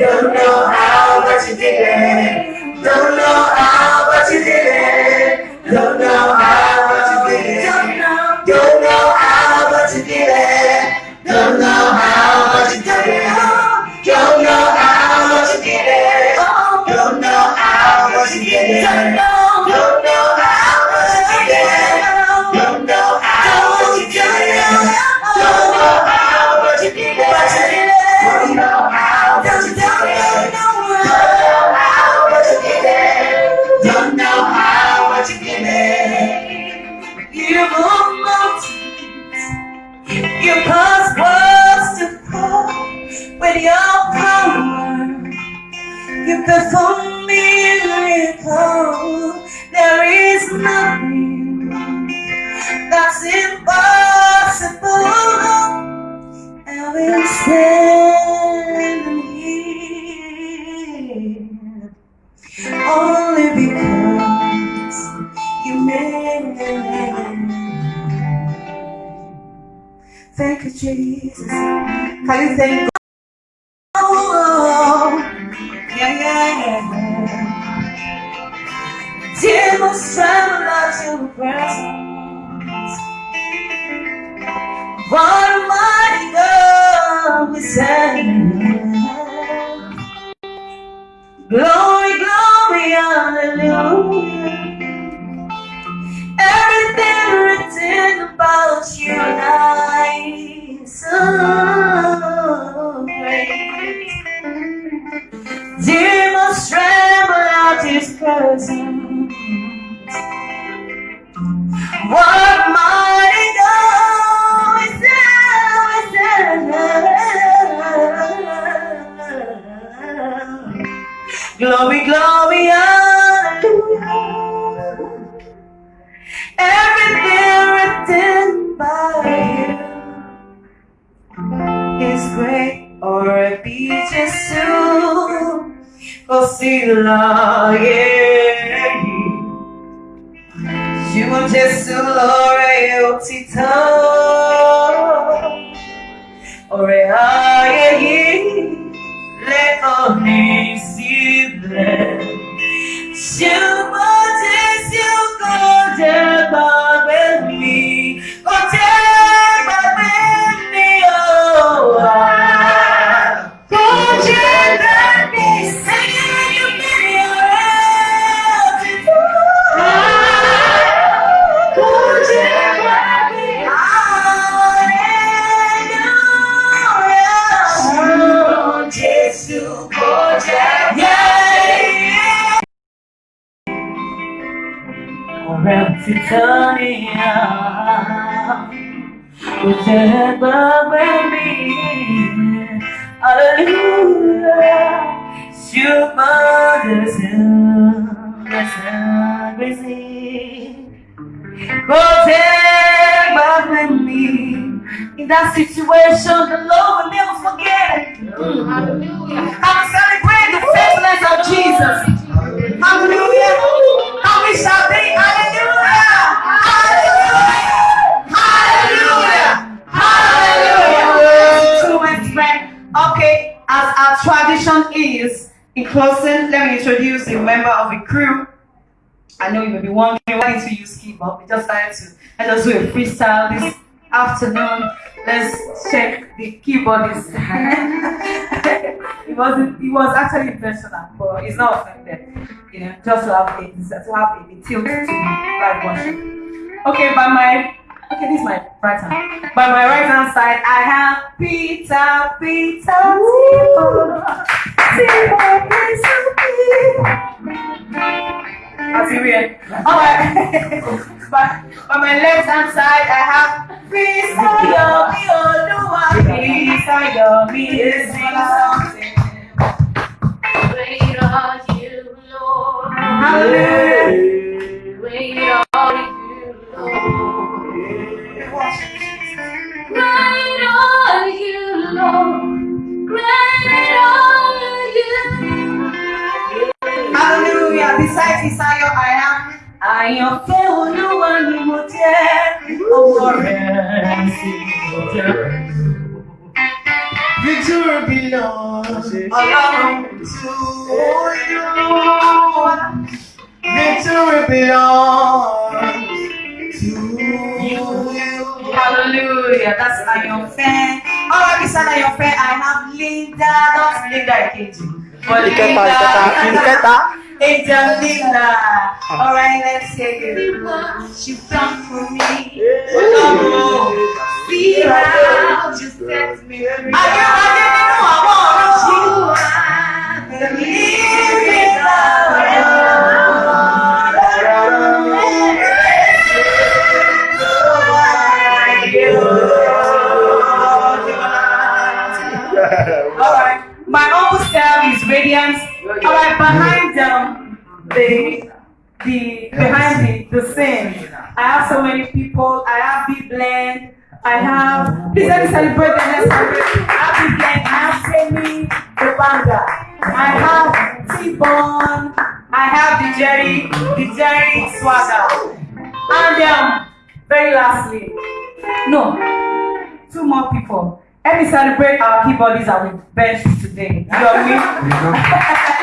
Don't know how, but you did it. Don't know how, but you did it. Don't know how, You perform miracles. There is nothing that's impossible. I will stand here only because you made Thank you, Jesus. Can you thank Demons tremble at your presence. What a mighty God we serve. Glory, glory, hallelujah. Everything written about you and I is so great. Demons tremble at his presence. Glory, glory, hallelujah. Everything written by you is great or a beach is soon. Oscilla, yeah. You just lore otito. Ore aye, le oni sible. ที่เธอนิยามว่าเธอมาไม่มีอะไรเลย You mother's love, crazy. Protect my in that situation. The Lord will never forget. Hallelujah. I'm celebrating the faithfulness of Jesus. As our tradition is in closing let me introduce a member of the crew. I know you may be wondering why did we use keyboard we just started to let us do a freestyle this afternoon. Let's check the keyboardist it wasn't it was actually intentional but it's not offended you know just to have a to have a tilt to live worship okay by my okay this is my right hand by my right hand side I have Peter Peter Tibo Tibo That's weird. Alright. by, by my left hand side, I have Peace Ayomi Oluwa. Peace Ayomi is something. Great are you, Lord. Hallelujah. Àyànfẹ́ Olúwa ni mo jẹ́, ọwọ́ rẹ̀ sì mo jẹ́. You Victory belongs Ọlọ́run to you. Victory belongs to you. Hallelujah. That's Ayọ̀fẹ́. Alright, Mr. Ayọ̀fẹ́, I have Linda, not Linda Ikeji. But Ìkẹta, ìkẹta, ìkẹta. Angel ah. Alright, let's take it. She's done for me. Ọlọ́run, see how you set me free. Ayé ayé nínú àwọn ọ̀rọ̀. You are the living Alright, my humble self is radiant. Alright, behind um, the the behind the, the scene, I have so many people. I have Big Blend. I have please let me celebrate the next celebrate. I have Big Blend. I have Semi the Banga. I have T-Bone. I have the Jerry, the Jerry Swagger. And um, very lastly, no, two more people. Let me celebrate our keyboardists that we benched today. You I mean?